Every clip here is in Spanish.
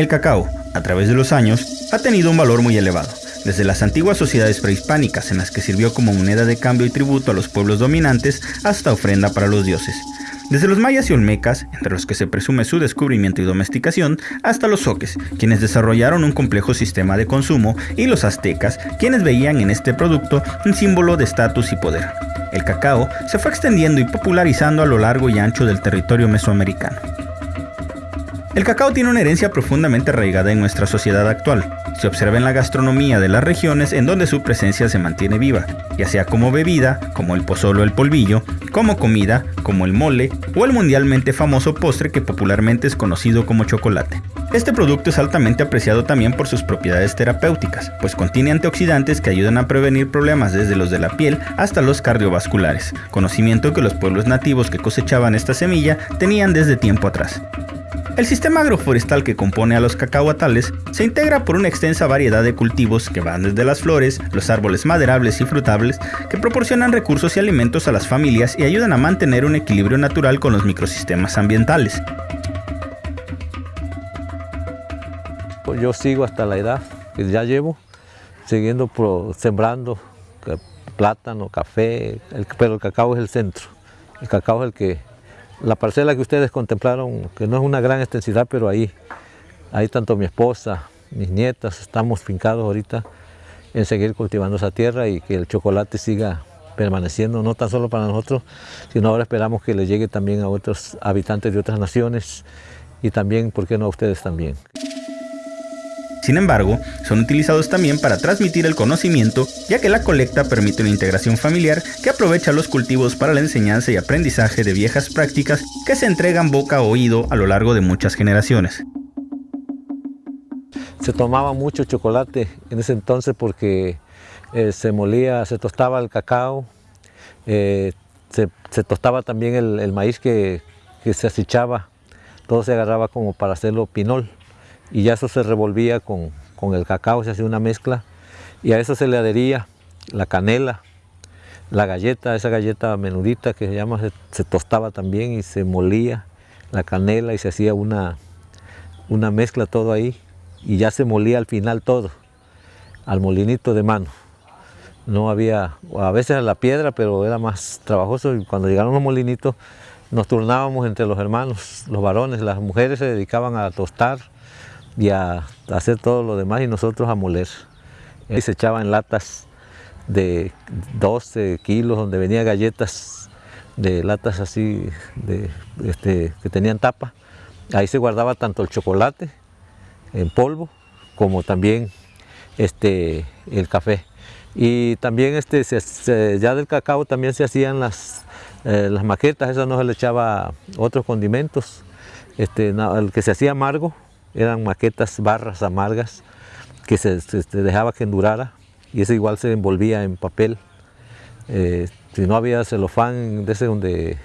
El cacao, a través de los años, ha tenido un valor muy elevado, desde las antiguas sociedades prehispánicas en las que sirvió como moneda de cambio y tributo a los pueblos dominantes hasta ofrenda para los dioses. Desde los mayas y olmecas, entre los que se presume su descubrimiento y domesticación, hasta los soques, quienes desarrollaron un complejo sistema de consumo, y los aztecas, quienes veían en este producto un símbolo de estatus y poder. El cacao se fue extendiendo y popularizando a lo largo y ancho del territorio mesoamericano. El cacao tiene una herencia profundamente arraigada en nuestra sociedad actual. Se observa en la gastronomía de las regiones en donde su presencia se mantiene viva, ya sea como bebida, como el pozolo o el polvillo, como comida, como el mole o el mundialmente famoso postre que popularmente es conocido como chocolate. Este producto es altamente apreciado también por sus propiedades terapéuticas, pues contiene antioxidantes que ayudan a prevenir problemas desde los de la piel hasta los cardiovasculares, conocimiento que los pueblos nativos que cosechaban esta semilla tenían desde tiempo atrás. El sistema agroforestal que compone a los cacahuatales se integra por una extensa variedad de cultivos que van desde las flores, los árboles maderables y frutables, que proporcionan recursos y alimentos a las familias y ayudan a mantener un equilibrio natural con los microsistemas ambientales. Yo sigo hasta la edad que ya llevo, siguiendo sembrando plátano, café, pero el cacao es el centro. El cacao es el que la parcela que ustedes contemplaron, que no es una gran extensidad, pero ahí, ahí tanto mi esposa, mis nietas, estamos fincados ahorita en seguir cultivando esa tierra y que el chocolate siga permaneciendo, no tan solo para nosotros, sino ahora esperamos que le llegue también a otros habitantes de otras naciones y también, ¿por qué no a ustedes también? Sin embargo, son utilizados también para transmitir el conocimiento, ya que la colecta permite una integración familiar que aprovecha los cultivos para la enseñanza y aprendizaje de viejas prácticas que se entregan boca a oído a lo largo de muchas generaciones. Se tomaba mucho chocolate en ese entonces porque eh, se molía, se tostaba el cacao, eh, se, tostaba también el, maíz que, se asichaba, todo se agarraba como para hacerlo pinol y ya eso se revolvía con, el cacao, se hacía una mezcla y a eso se le adhería la canela, la galleta, esa galleta menudita que se llama, se, tostaba también y se molía la canela y se hacía una, una mezcla todo ahí y ya se molía al final todo, al molinito de mano. No había, a veces a la piedra, pero era más trabajoso y cuando llegaron los molinitos nos turnábamos entre los hermanos, los varones, las mujeres se dedicaban a tostar, y a hacer todo lo demás y nosotros a moler. Y se echaban latas de 12 kilos donde venía galletas de latas así de, este, que tenían tapa. Ahí se guardaba tanto el chocolate en polvo como también este, el café. Y también este, ya del cacao también se hacían las, eh, las maquetas, eso no se le echaba otros condimentos. Este, el que se hacía amargo eran maquetas, barras amargas que se, dejaba que endurara y eso igual se envolvía en papel. Eh, si no había celofán de ese donde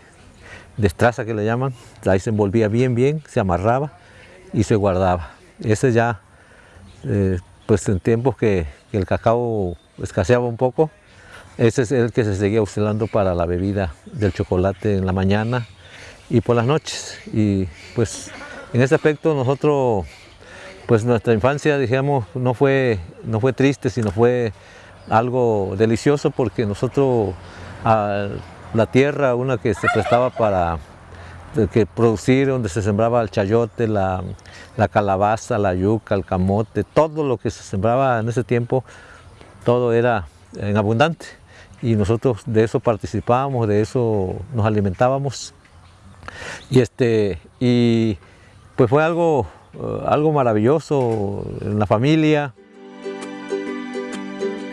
destraza que le llaman, ahí se envolvía bien bien, se amarraba y se guardaba. Ese ya, eh, pues en tiempos que, el cacao escaseaba un poco, ese es el que se seguía usando para la bebida del chocolate en la mañana y por las noches. Y pues en ese aspecto nosotros, pues nuestra infancia, digamos, no fue, no fue triste, sino fue algo delicioso porque nosotros, la tierra, una que se prestaba para que producir, donde se sembraba el chayote, la, calabaza, la yuca, el camote, todo lo que se sembraba en ese tiempo, todo era en abundante. Y nosotros de eso participábamos, de eso nos alimentábamos. Y, este, y pues fue algo, eh, algo maravilloso en la familia.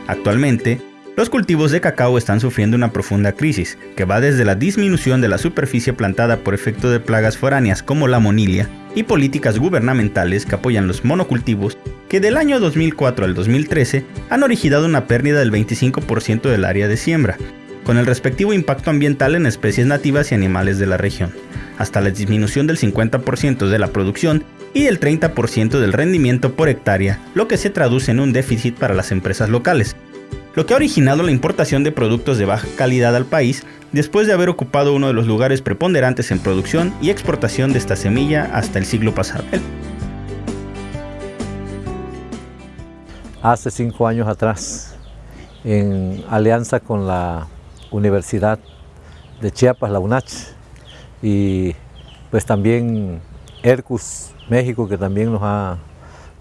Actualmente, los cultivos de cacao están sufriendo una profunda crisis, que va desde la disminución de la superficie plantada por efecto de plagas foráneas como la monilia y políticas gubernamentales que apoyan los monocultivos, que del año 2004 al 2013 han originado una pérdida del 25% del área de siembra, con el respectivo impacto ambiental en especies nativas y animales de la región hasta la disminución del 50% de la producción y del 30% del rendimiento por hectárea, lo que se traduce en un déficit para las empresas locales, lo que ha originado la importación de productos de baja calidad al país después de haber ocupado uno de los lugares preponderantes en producción y exportación de esta semilla hasta el siglo pasado. hace cinco años atrás en alianza con la Universidad de Chiapas, la UNACH, y pues también ERCUS México, que también nos ha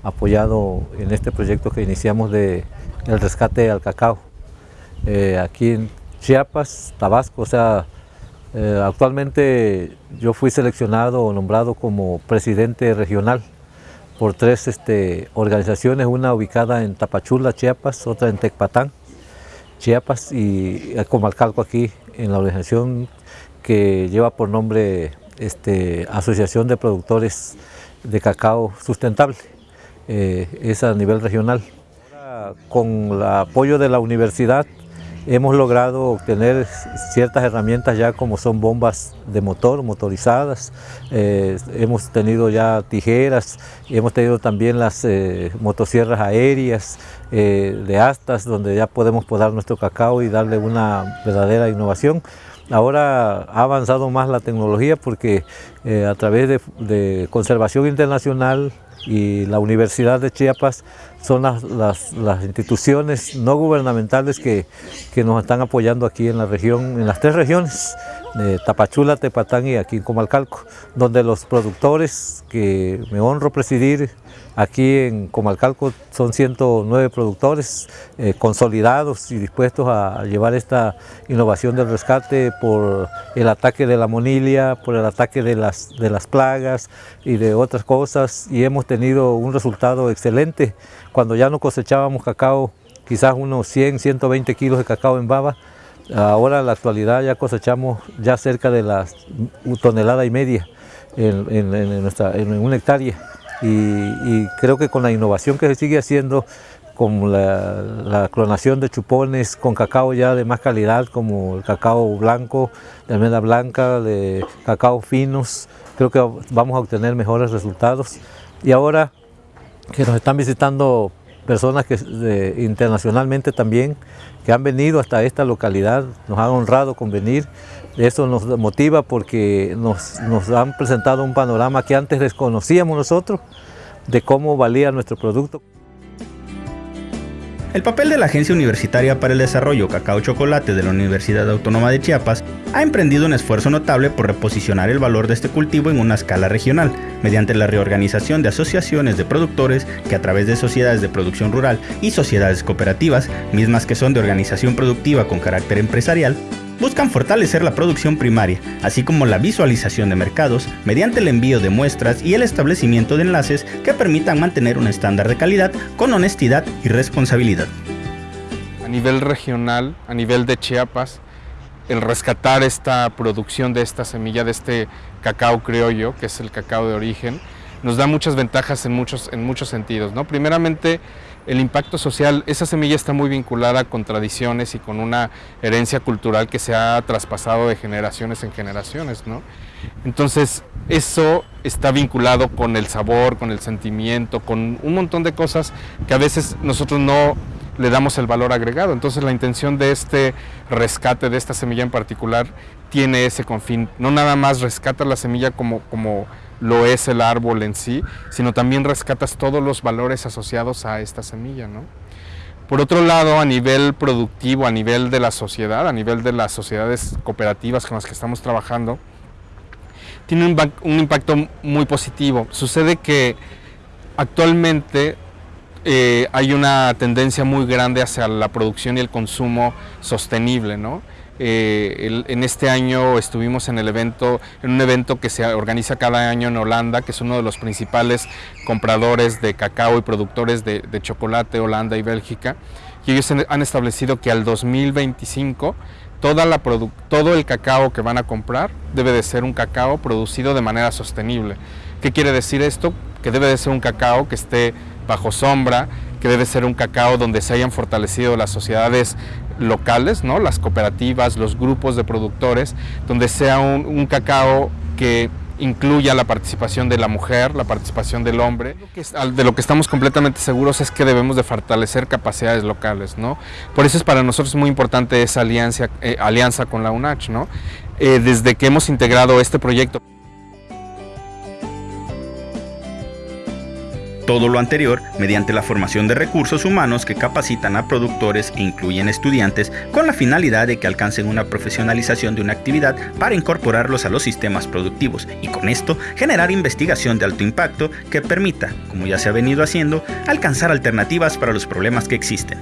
apoyado en este proyecto que iniciamos de el rescate al cacao. Eh, aquí en Chiapas, Tabasco, o sea, eh, actualmente yo fui seleccionado o nombrado como presidente regional por tres este, organizaciones, una ubicada en Tapachula, Chiapas, otra en Tecpatán, Chiapas y Comalcalco aquí en la organización que lleva por nombre este, Asociación de Productores de Cacao Sustentable, eh, es a nivel regional. Con el apoyo de la universidad hemos logrado obtener ciertas herramientas ya como son bombas de motor, motorizadas, eh, hemos tenido ya tijeras, hemos tenido también las eh, motosierras aéreas de astas donde ya podemos podar nuestro cacao y darle una verdadera innovación. Ahora ha avanzado más la tecnología porque a través de conservación internacional y la Universidad de Chiapas son las, instituciones no gubernamentales que, que, nos están apoyando aquí en la región, en las tres regiones, de Tapachula, Tepatán y aquí en Comalcalco, donde los productores que me honro presidir aquí en Comalcalco son 109 productores eh, consolidados y dispuestos a llevar esta innovación del rescate por el ataque de la monilia, por el ataque de las, de las plagas y de otras cosas y hemos tenido un resultado excelente. Cuando ya no cosechábamos cacao, quizás unos 100, 120 kilos de cacao en baba, Ahora en la actualidad ya cosechamos ya cerca de la tonelada y media en, en, nuestra, en una hectárea y, creo que con la innovación que se sigue haciendo, con la, clonación de chupones con cacao ya de más calidad como el cacao blanco, de almendra blanca, de cacao finos, creo que vamos a obtener mejores resultados. Y ahora que nos están visitando personas que internacionalmente también, que han venido hasta esta localidad, nos han honrado con venir. Eso nos motiva porque nos, nos han presentado un panorama que antes desconocíamos nosotros de cómo valía nuestro producto. El papel de la Agencia Universitaria para el Desarrollo Cacao Chocolate de la Universidad Autónoma de Chiapas ha emprendido un esfuerzo notable por reposicionar el valor de este cultivo en una escala regional, mediante la reorganización de asociaciones de productores que a través de sociedades de producción rural y sociedades cooperativas, mismas que son de organización productiva con carácter empresarial, buscan fortalecer la producción primaria, así como la visualización de mercados mediante el envío de muestras y el establecimiento de enlaces que permitan mantener un estándar de calidad con honestidad y responsabilidad. A nivel regional, a nivel de Chiapas, el rescatar esta producción de esta semilla, de este cacao criollo, que es el cacao de origen, nos da muchas ventajas en muchos, en muchos sentidos. ¿no? Primeramente, el impacto social, esa semilla está muy vinculada con tradiciones y con una herencia cultural que se ha traspasado de generaciones en generaciones, ¿no? Entonces, eso está vinculado con el sabor, con el sentimiento, con un montón de cosas que a veces nosotros no le damos el valor agregado. Entonces, la intención de este rescate, de esta semilla en particular, tiene ese confín. No nada más rescata la semilla como, como lo es el árbol en sí, sino también rescatas todos los valores asociados a esta semilla. ¿no? Por otro lado, a nivel productivo, a nivel de la sociedad, a nivel de las sociedades cooperativas con las que estamos trabajando, tiene un, impacto muy positivo. Sucede que actualmente eh, hay una tendencia muy grande hacia la producción y el consumo sostenible, ¿no? Eh, en este año estuvimos en el evento, en un evento que se organiza cada año en Holanda, que es uno de los principales compradores de cacao y productores de, chocolate, Holanda y Bélgica. Y ellos han establecido que al 2025 toda la todo el cacao que van a comprar debe de ser un cacao producido de manera sostenible. ¿Qué quiere decir esto? Que debe de ser un cacao que esté bajo sombra, que debe ser un cacao donde se hayan fortalecido las sociedades locales, ¿no? las cooperativas, los grupos de productores, donde sea un, cacao que incluya la participación de la mujer, la participación del hombre. De lo que estamos completamente seguros es que debemos de fortalecer capacidades locales, ¿no? Por eso es para nosotros muy importante esa alianza, eh, alianza con la UNACH, ¿no? Eh, desde que hemos integrado este proyecto. Todo lo anterior mediante la formación de recursos humanos que capacitan a productores e incluyen estudiantes con la finalidad de que alcancen una profesionalización de una actividad para incorporarlos a los sistemas productivos y con esto generar investigación de alto impacto que permita, como ya se ha venido haciendo, alcanzar alternativas para los problemas que existen.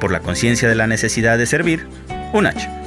Por la conciencia de la necesidad de servir, UNACH.